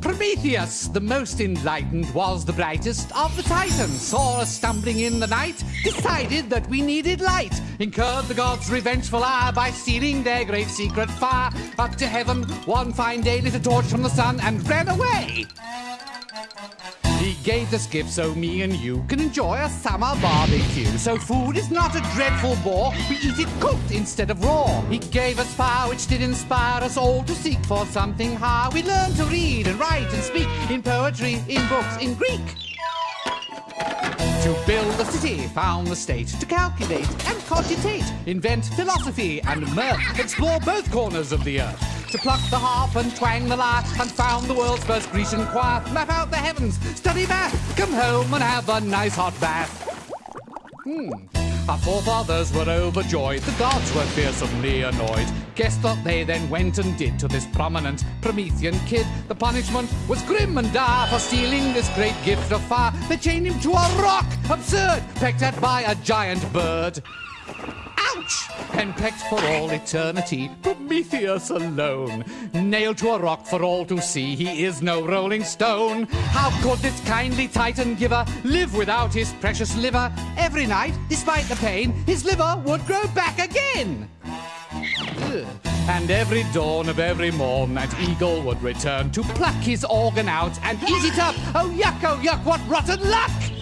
Prometheus, the most enlightened, was the brightest of the Titans. Saw us stumbling in the night, decided that we needed light. Incurred the gods' revengeful ire by stealing their great secret fire. Up to heaven, one fine day lit a torch from the sun and ran away. Gave us gifts so me and you can enjoy a summer barbecue. So food is not a dreadful bore, we eat it cooked instead of raw. He gave us fire which did inspire us all to seek for something high. We learned to read and write and speak in poetry, in books, in Greek. To build a city, found the state, to calculate and cogitate, invent philosophy and mirth, explore both corners of the earth. To pluck the harp and twang the lyre, and found the world's first Grecian choir, map out the heavens, study math, come home and have a nice hot bath. Hmm. Our forefathers were overjoyed, the gods were fearsomely annoyed. Guess what they then went and did to this prominent Promethean kid? The punishment was grim and dire for stealing this great gift of fire. They chained him to a rock, absurd, pecked at by a giant bird. Ouch! And pecked for all eternity, Prometheus alone. Nailed to a rock for all to see, he is no rolling stone. How could this kindly Titan giver live without his precious liver? Every night, despite the pain, his liver would grow back again. And every dawn of every morn, that eagle would return to pluck his organ out and eat it up. Oh, yuck, oh, yuck, what rotten luck!